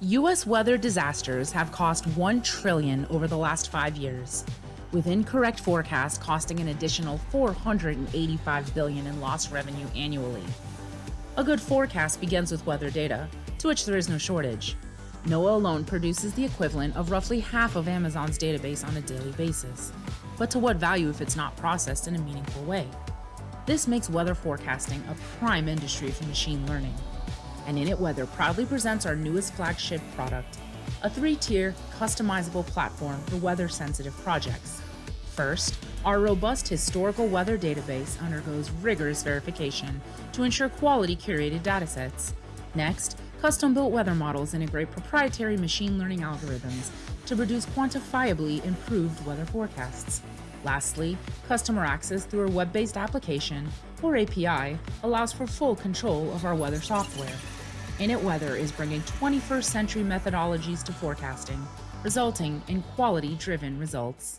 U.S. weather disasters have cost 1 trillion over the last five years, with incorrect forecasts costing an additional 485 billion in lost revenue annually. A good forecast begins with weather data, to which there is no shortage. NOAA alone produces the equivalent of roughly half of Amazon's database on a daily basis. But to what value if it's not processed in a meaningful way? This makes weather forecasting a prime industry for machine learning and Init Weather proudly presents our newest flagship product, a three-tier, customizable platform for weather-sensitive projects. First, our robust historical weather database undergoes rigorous verification to ensure quality curated datasets. Next, custom-built weather models integrate proprietary machine learning algorithms to produce quantifiably improved weather forecasts. Lastly, customer access through a web-based application, or API, allows for full control of our weather software. Init Weather is bringing 21st century methodologies to forecasting, resulting in quality driven results.